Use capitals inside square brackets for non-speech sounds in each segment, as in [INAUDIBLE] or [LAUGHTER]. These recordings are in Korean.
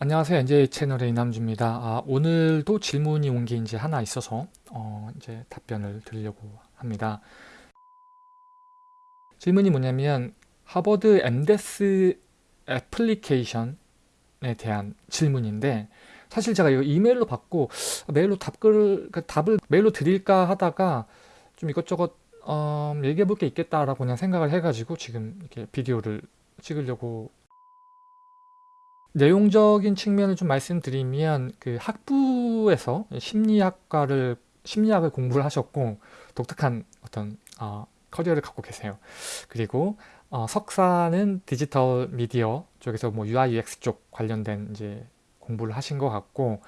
안녕하세요. NJ 채널의 이남주입니다. 아, 오늘도 질문이 온 게 이제 하나 있어서 어, 이제 답변을 드리려고 합니다. 질문이 뭐냐면 하버드 MDES 애플리케이션에 대한 질문인데 사실 제가 이거 이메일로 받고 메일로 답글 그 답을 메일로 드릴까 하다가 좀 이것저것 어, 얘기해 볼 게 있겠다라고 그냥 생각을 해가지고 지금 이렇게 비디오를 찍으려고 내용적인 측면을 좀 말씀드리면 그 학부에서 심리학과를 심리학을 공부를 하셨고 독특한 어떤 어, 커리어를 갖고 계세요. 그리고 어, 석사는 디지털 미디어 쪽에서 뭐 UI UX 쪽 관련된 이제 공부를 하신 것 같고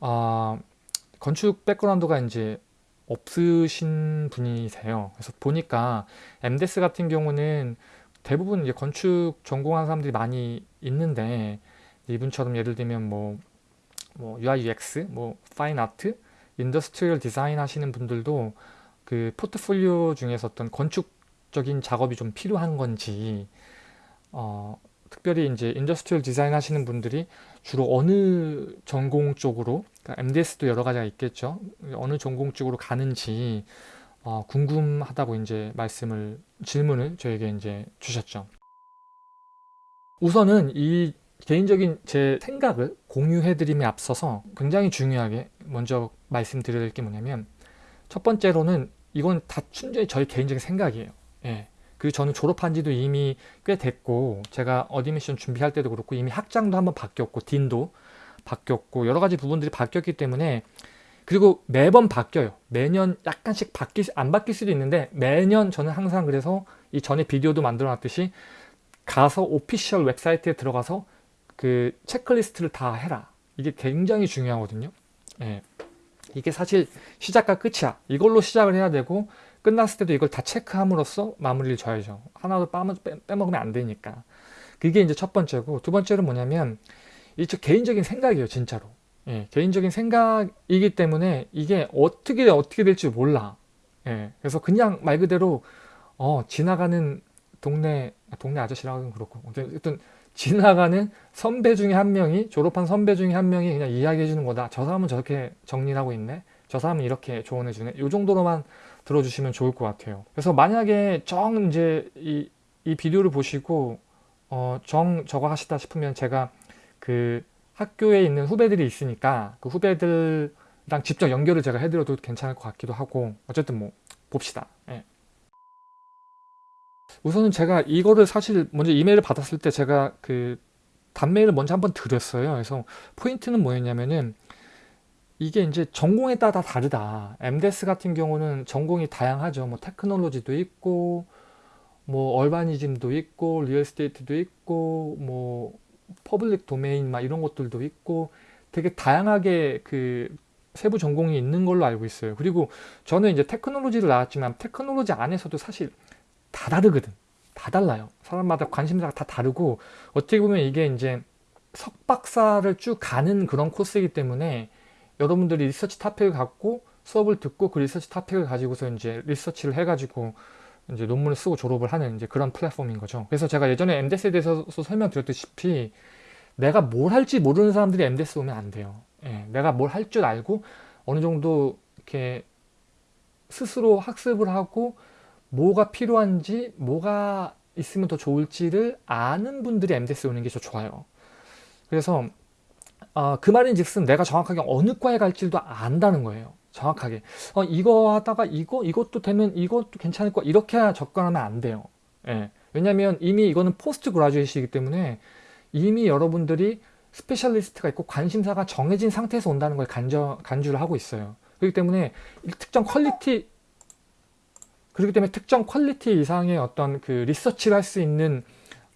어, 건축 백그라운드가 이제 없으신 분이세요. 그래서 보니까 MDes 같은 경우는 대부분 이제 건축 전공한 사람들이 많이 있는데 이분처럼 예를 들면 뭐, 뭐 UI UX, 뭐 fine art, industrial design 하시는 분들도 그 포트폴리오 중에서 어떤 건축적인 작업이 좀 필요한 건지 어, 특별히 이제 industrial design 하시는 분들이 주로 어느 전공 쪽으로 그러니까 MDes도 여러 가지가 있겠죠. 어느 전공 쪽으로 가는지 어, 궁금하다고 이제 말씀을 질문을 저에게 이제 주셨죠. 우선은 이 개인적인 제 생각을 공유해드림에 앞서서 굉장히 중요하게 먼저 말씀드려야 될 게 뭐냐면 첫 번째로는 이건 다 순전히 저희 개인적인 생각이에요. 예. 그리고 저는 졸업한 지도 이미 꽤 됐고 제가 admission 준비할 때도 그렇고 이미 학장도 한번 바뀌었고 dean도 바뀌었고 여러 가지 부분들이 바뀌었기 때문에 그리고 매번 바뀌어요. 매년 약간씩 바뀌 안 바뀔 수도 있는데 매년 저는 항상 그래서 이 전에 비디오도 만들어 놨듯이 가서 오피셜 웹사이트에 들어가서 그 체크리스트를 다 해라. 이게 굉장히 중요하거든요. 예. 이게 사실 시작과 끝이야. 이걸로 시작을 해야 되고 끝났을 때도 이걸 다 체크함으로써 마무리를 줘야죠. 하나도 빼먹으면 안 되니까. 그게 이제 첫 번째고 두 번째는 뭐냐면 이제 개인적인 생각이에요. 진짜로. 예, 개인적인 생각이기 때문에 이게 어떻게 어떻게 될지 몰라. 예, 그래서 그냥 말 그대로 어, 지나가는 동네 동네 아저씨라고 하긴 그렇고 어쨌든 지나가는 선배 중에 한 명이 졸업한 선배 중에 한 명이 그냥 이야기해 주는 거다. 저 사람은 저렇게 정리를 하고 있네. 저 사람은 이렇게 조언해 주네. 이 정도로만 들어주시면 좋을 것 같아요. 그래서 만약에 정 이제 이, 이 비디오를 보시고 어, 정 저거 하시다 싶으면 제가 그 학교에 있는 후배들이 있으니까 그 후배들랑 직접 연결을 제가 해드려도 괜찮을 것 같기도 하고 어쨌든 뭐 봅시다. 예. 우선은 제가 이거를 사실 먼저 이메일을 받았을 때 제가 그 단메일을 먼저 한번 드렸어요. 그래서 포인트는 뭐였냐면은 이게 이제 전공에 따라 다르다. MDES 같은 경우는 전공이 다양하죠. 뭐 테크놀로지도 있고 뭐 urbanism도 있고 real estate도 있고 뭐 public domain 막 이런 것들도 있고 되게 다양하게 그 세부 전공이 있는 걸로 알고 있어요. 그리고 저는 이제 테크놀로지를 나왔지만 테크놀로지 안에서도 사실 다 다르거든. 다 달라요. 사람마다 관심사가 다 다르고 어떻게 보면 이게 이제 석박사를 쭉 가는 그런 코스이기 때문에 여러분들이 리서치 topic을 갖고 수업을 듣고 그 리서치 topic을 가지고서 이제 리서치를 해가지고 이제 논문을 쓰고 졸업을 하는 이제 그런 플랫폼인 거죠. 그래서 제가 예전에 MDES에 대해서 설명드렸다시피 내가 뭘 할지 모르는 사람들이 MDES 오면 안 돼요. 예, 내가 뭘 할 줄 알고 어느 정도 이렇게 스스로 학습을 하고 뭐가 필요한지 뭐가 있으면 더 좋을지를 아는 분들이 MDS 오는 게 더 좋아요. 그래서 어, 그 말인 즉슨 내가 정확하게 어느 과에 갈지도 안다는 거예요. 정확하게 어, 이거 하다가 이거 이것도 되면 이것도 괜찮을 거 이렇게 접근하면 안 돼요. 예. 왜냐하면 이미 이거는 postgraduate이기 때문에 이미 여러분들이 specialist가 있고 관심사가 정해진 상태에서 온다는 걸 간저, 간주를 하고 있어요. 그렇기 때문에 특정 quality 그렇기 때문에 특정 quality 이상의 어떤 그 리서치를 할 수 있는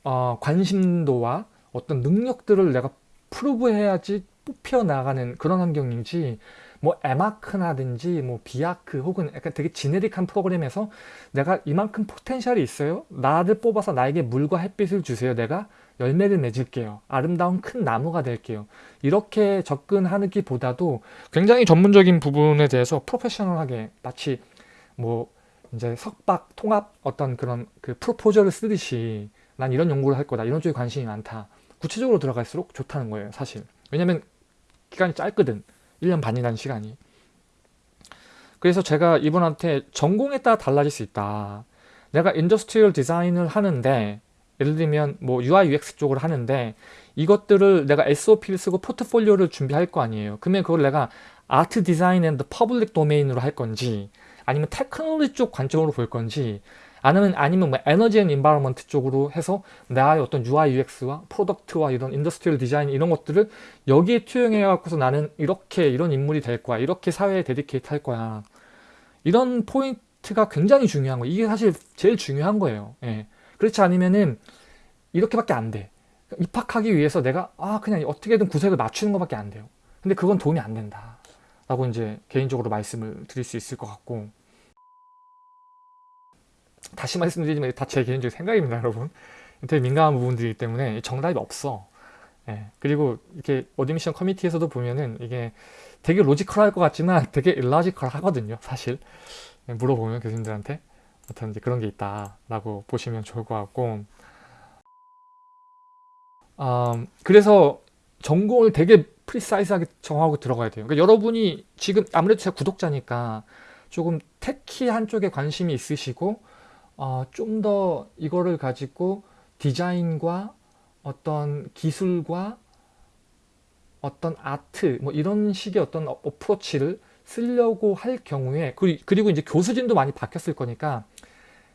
어, 관심도와 어떤 능력들을 내가 prove해야지 뽑혀 나가는 그런 환경인지 뭐 에마크나든지 뭐 비아크 혹은 약간 되게 지네릭한 프로그램에서 내가 이만큼 포텐셜이 있어요? 나를 뽑아서 나에게 물과 햇빛을 주세요. 내가 열매를 맺을게요. 아름다운 큰 나무가 될게요. 이렇게 접근하기보다도 굉장히 전문적인 부분에 대해서 프로페셔널하게 마치 뭐 이제 석박 통합 어떤 그런 그 프로포저를 쓰듯이 난 이런 연구를 할 거다. 이런 쪽에 관심이 많다. 구체적으로 들어갈수록 좋다는 거예요 사실. 왜냐면 기간이 짧거든. 1년 반이라는 시간이. 그래서 제가 이분한테 전공에 따라 달라질 수 있다. 내가 industrial design을 하는데 예를 들면 뭐 UI UX 쪽을 하는데 이것들을 내가 SOP를 쓰고 포트폴리오를 준비할 거 아니에요. 그러면 그걸 내가 art design and public domain으로 할 건지 아니면 테크놀로지 쪽 관점으로 볼 건지 아니면 아니면 뭐 energy and environment 쪽으로 해서 나의 어떤 UI UX와 product와 이런 industrial design 이런 것들을 여기에 투영해 갖고서 나는 이렇게 이런 인물이 될 거야 이렇게 사회에 dedicate 할 거야. 이런 포인트가 굉장히 중요한 거예요. 이게 사실 제일 중요한 거예요. 예. 그렇지 않으면은 이렇게밖에 안돼. 입학하기 위해서 내가 아 그냥 어떻게든 구색을 맞추는 것밖에 안 돼요. 근데 그건 도움이 안 된다 라고 이제 개인적으로 말씀을 드릴 수 있을 것 같고 다시 말씀드리지만 다 제 개인적인 생각입니다 여러분. 되게 민감한 부분들이기 때문에 정답이 없어. 예. 그리고 이렇게 admission committee에서도 보면은 이게 되게 logical할 것 같지만 [LAUGHS] 되게 illogical 하거든요 사실. 예, 물어보면 교수님들한테 어떤 이제 그런 게 있다 라고 보시면 좋을 것 같고. 음, 그래서 전공을 되게 precise하게 정하고 들어가야 돼요. 그러니까 여러분이 지금 아무래도 제가 구독자니까 조금 테키 한쪽에 관심이 있으시고 어, 좀 더 이거를 가지고 디자인과 어떤 기술과 어떤 아트 뭐 이런 식의 어떤 어프로치를 쓰려고 할 경우에 그리고 이제 교수진도 많이 바뀌었을 거니까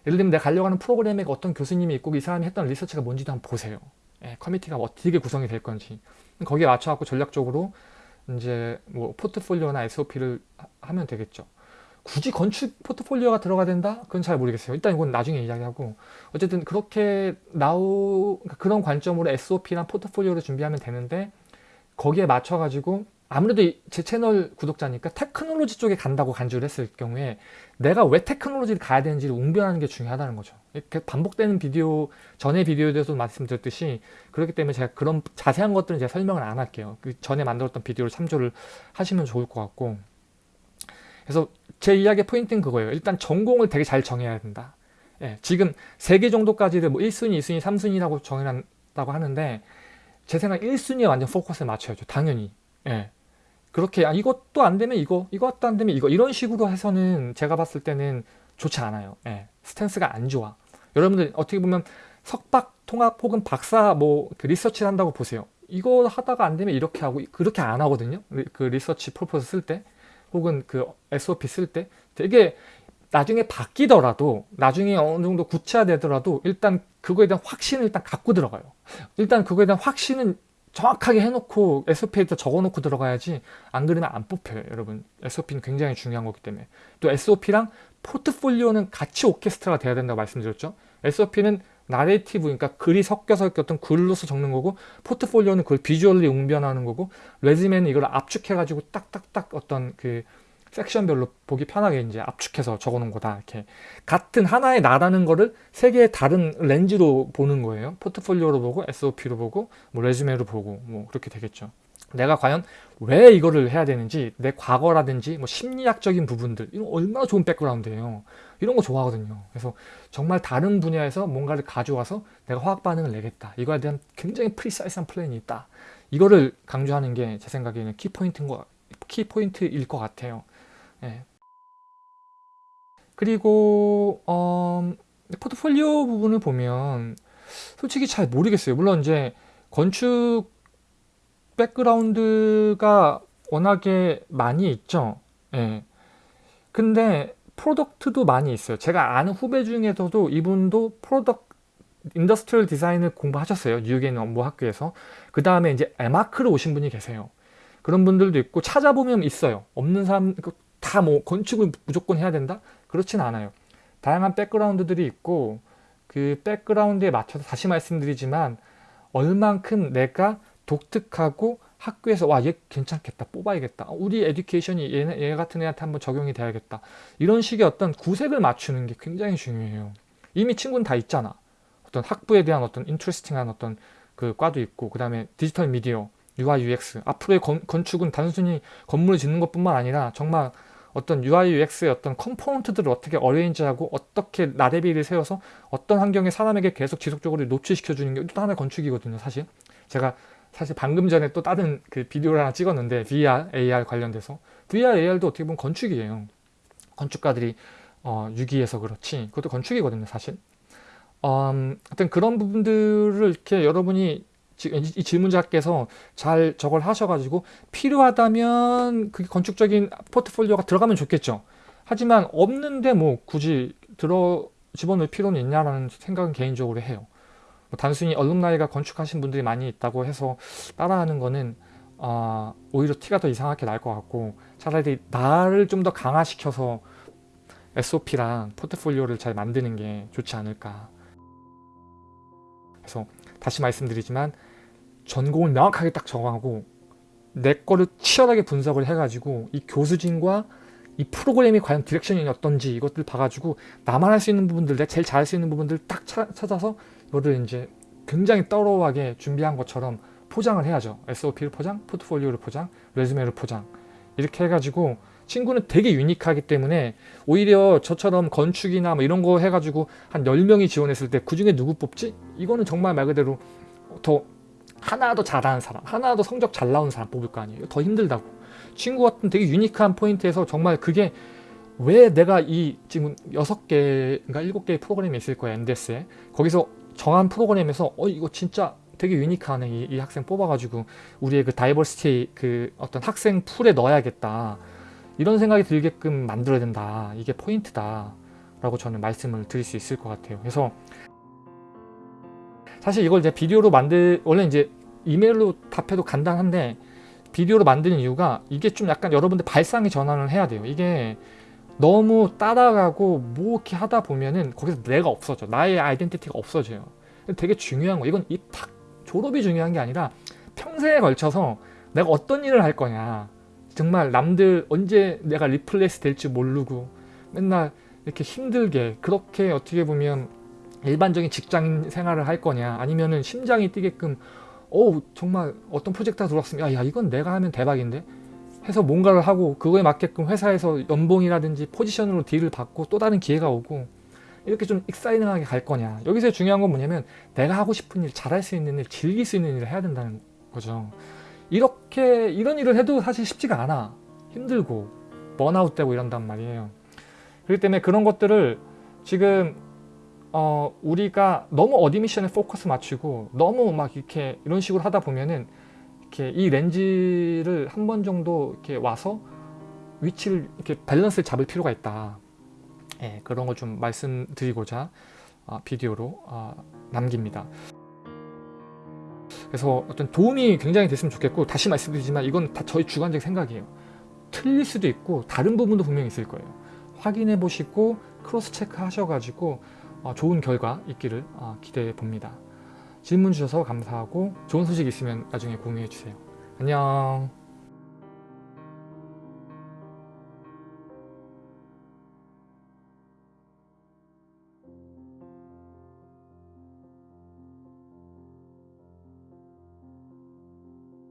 예를 들면 내가 가려고 하는 프로그램에 어떤 교수님이 있고 이 사람이 했던 리서치가 뭔지도 한번 보세요. 예, 커미티가 어떻게 구성이 될 건지. 거기에 맞춰갖고 전략적으로 이제 뭐 포트폴리오나 SOP를 하면 되겠죠 굳이 건축 포트폴리오가 들어가야 된다? 그건 잘 모르겠어요. 일단 이건 나중에 이야기하고 어쨌든 그렇게 나오 그러니까 그런 관점으로 SOP랑 포트폴리오를 준비하면 되는데 거기에 맞춰가지고 아무래도 제 채널 구독자니까 테크놀로지 쪽에 간다고 간주를 했을 경우에 내가 왜 테크놀로지를 가야 되는지를 웅변하는 게 중요하다는 거죠. 이렇게 반복되는 비디오 전에 비디오에 대해서 말씀드렸듯이 그렇기 때문에 제가 그런 자세한 것들은 제가 설명을 안 할게요. 그 전에 만들었던 비디오를 참조를 하시면 좋을 것 같고 그래서 제 이야기의 포인트는 그거예요. 일단 전공을 되게 잘 정해야 된다. 예, 지금 3개 정도까지를 뭐 1순위, 2순위, 3순위라고 정해놨다고 하는데 제 생각 1순위에 완전 포커스를 맞춰야죠. 당연히. 예. 그렇게 아, 이것도 안 되면 이거, 이것도 안 되면 이거 이런 식으로 해서는 제가 봤을 때는 좋지 않아요. 예. 스탠스가 안 좋아. 여러분들 어떻게 보면 석박 통합 혹은 박사 뭐 그 리서치를 한다고 보세요. 이거 하다가 안 되면 이렇게 하고 그렇게 안 하거든요. 그 리서치 프로포즈 쓸 때. 혹은 그 SOP 쓸 때 되게 나중에 바뀌더라도 나중에 어느 정도 구체화되더라도 일단 그거에 대한 확신을 일단 갖고 들어가요. 일단 그거에 대한 확신은 정확하게 해놓고 SOP에다 적어놓고 들어가야지 안 그러면 안 뽑혀요 여러분. SOP는 굉장히 중요한 거기 때문에. 또 SOP랑 포트폴리오는 같이 오케스트라가 돼야 된다고 말씀드렸죠? SOP는 나레이티브 그러니까 글이 섞여서 어떤 글로서 적는 거고 포트폴리오는 그걸 비주얼리 웅변하는 거고 레즈메는 이걸 압축해 가지고 딱딱딱 어떤 그 섹션별로 보기 편하게 이제 압축해서 적어 놓은 거다 이렇게. 같은 하나의 나라는 거를 세 개의 다른 렌즈로 보는 거예요. 포트폴리오로 보고 SOP로 보고 뭐 레즈메로 보고 뭐 그렇게 되겠죠 내가 과연 왜 이거를 해야 되는지 내 과거라든지 뭐 심리학적인 부분들 이런 얼마나 좋은 백그라운드예요. 이런 거 좋아하거든요. 그래서 정말 다른 분야에서 뭔가를 가져와서 내가 화학 반응을 내겠다. 이거에 대한 굉장히 precise한 플랜이 있다. 이거를 강조하는 게 제 생각에는 키포인트인 거, 키포인트일 것 같아요. 예. 그리고 어, 포트폴리오 부분을 보면 솔직히 잘 모르겠어요. 물론 이제 건축 백그라운드가 워낙에 많이 있죠. 예. 근데 product도 많이 있어요. 제가 아는 후배 중에서도 이분도 product industrial design을 공부하셨어요. 뉴욕에 어느 학교에서. 그 다음에 이제 에마크로 오신 분이 계세요. 그런 분들도 있고 찾아보면 있어요. 없는 사람 다 뭐 건축을 무조건 해야 된다? 그렇진 않아요. 다양한 백그라운드들이 있고 그 백그라운드에 맞춰서 다시 말씀드리지만 얼만큼 내가 독특하고 학교에서 와 얘 괜찮겠다 뽑아야겠다. 우리 education이 얘, 얘 같은 애한테 한번 적용이 돼야겠다. 이런 식의 어떤 구색을 맞추는 게 굉장히 중요해요. 이미 친구는 다 있잖아. 어떤 학부에 대한 어떤 interesting한 어떤 그 과도 있고 그 다음에 디지털 미디어 UI UX. 앞으로의 건, 건축은 단순히 건물을 짓는 것 뿐만 아니라 정말 어떤 UI UX의 어떤 컴포넌트들을 어떻게 어레인지하고 어떻게 나래비를 세워서 어떤 환경에 사람에게 계속 지속적으로 노출시켜 주는 게 또 하나의 건축이거든요 사실. 제가 사실 방금 전에 또 다른 그 비디오를 하나 찍었는데 VR, AR 관련돼서 VR, AR도 어떻게 보면 건축이에요. 건축가들이 어, 유기해서 그렇지 그것도 건축이거든요 사실. 음, 하여튼 그런 부분들을 이렇게 여러분이 이, 이 질문자께서 잘 저걸 하셔가지고 필요하다면 그게 건축적인 포트폴리오가 들어가면 좋겠죠. 하지만 없는데 뭐 굳이 들어 집어넣을 필요는 있냐라는 생각은 개인적으로 해요. 뭐 단순히 얼룸나이가 건축하신 분들이 많이 있다고 해서 따라하는 거는 어, 오히려 티가 더 이상하게 날 것 같고 차라리 나를 좀 더 강화시켜서 SOP랑 포트폴리오를 잘 만드는 게 좋지 않을까. 그래서 다시 말씀드리지만 전공을 명확하게 딱 정하고 내 거를 치열하게 분석을 해가지고 이 교수진과 이 프로그램이 과연 direction이 어떤지 이것들 봐가지고 나만 할 수 있는 부분들 내가 제일 잘할 수 있는 부분들 딱 차, 찾아서 이거를 이제 굉장히 thorough하게 준비한 것처럼 포장을 해야죠 SOP를 포장, 포트폴리오를 포장, resume를 포장 이렇게 해가지고 친구는 되게 unique하기 때문에 오히려 저처럼 건축이나 뭐 이런 거 해가지고 한 10명이 지원했을 때 그 중에 누구 뽑지? 이거는 정말 말 그대로 더 하나 더 잘하는 사람, 하나 더 성적 잘 나오는 사람 뽑을 거 아니에요. 더 힘들다고. 친구 같은 되게 unique한 포인트에서 정말 그게 왜 내가 이 지금 6개인가 7개의 프로그램이 있을 거야 MDS에 거기서 정한 프로그램에서 어 이거 진짜 되게 unique하네. 이, 이 학생 뽑아가지고 우리의 그 diversity 그 어떤 학생 풀에 넣어야겠다. 이런 생각이 들게끔 만들어야 된다. 이게 포인트다. 라고 저는 말씀을 드릴 수 있을 것 같아요. 그래서 사실 이걸 이제 비디오로 만들 원래 이제 이메일로 답해도 간단한데 비디오로 만드는 이유가 이게 좀 약간 여러분들 발상의 전환을 해야 돼요. 이게 너무 따라가고 뭐 이렇게 하다 보면은 거기서 내가 없어져. 나의 identity가 없어져요. 되게 중요한 거 이건 입학 졸업이 중요한 게 아니라 평생에 걸쳐서 내가 어떤 일을 할 거냐. 정말 남들 언제 내가 replace 될지 모르고 맨날 이렇게 힘들게 그렇게 어떻게 보면 일반적인 직장 생활을 할 거냐. 아니면은 심장이 뛰게끔 어 정말 어떤 프로젝트가 들어왔으면 야, 야 이건 내가 하면 대박인데 해서 뭔가를 하고 그거에 맞게끔 회사에서 연봉이라든지 포지션으로 딜을 받고 또 다른 기회가 오고 이렇게 좀 익사이팅하게 갈 거냐. 여기서 중요한 건 뭐냐면 내가 하고 싶은 일 잘할 수 있는 일 즐길 수 있는 일을 해야 된다는 거죠. 이렇게 이런 일을 해도 사실 쉽지가 않아. 힘들고 번아웃 되고 이런단 말이에요. 그렇기 때문에 그런 것들을 지금 어 우리가 너무 admission에 포커스 맞추고 너무 막 이렇게 이런 식으로 하다 보면은 이렇게 이 렌즈를 한 번 정도 이렇게 와서 위치를 이렇게 밸런스를 잡을 필요가 있다. 예, 그런 걸좀 말씀드리고자 어, 비디오로 어, 남깁니다. 그래서 어떤 도움이 굉장히 됐으면 좋겠고 다시 말씀드리지만 이건 다 저희 주관적 생각이에요. 틀릴 수도 있고 다른 부분도 분명히 있을 거예요. 확인해 보시고 크로스 체크 하셔가지고 어, 좋은 결과 있기를 어, 기대해 봅니다 질문 주셔서 감사하고 좋은 소식 있으면 나중에 공유해 주세요. 안녕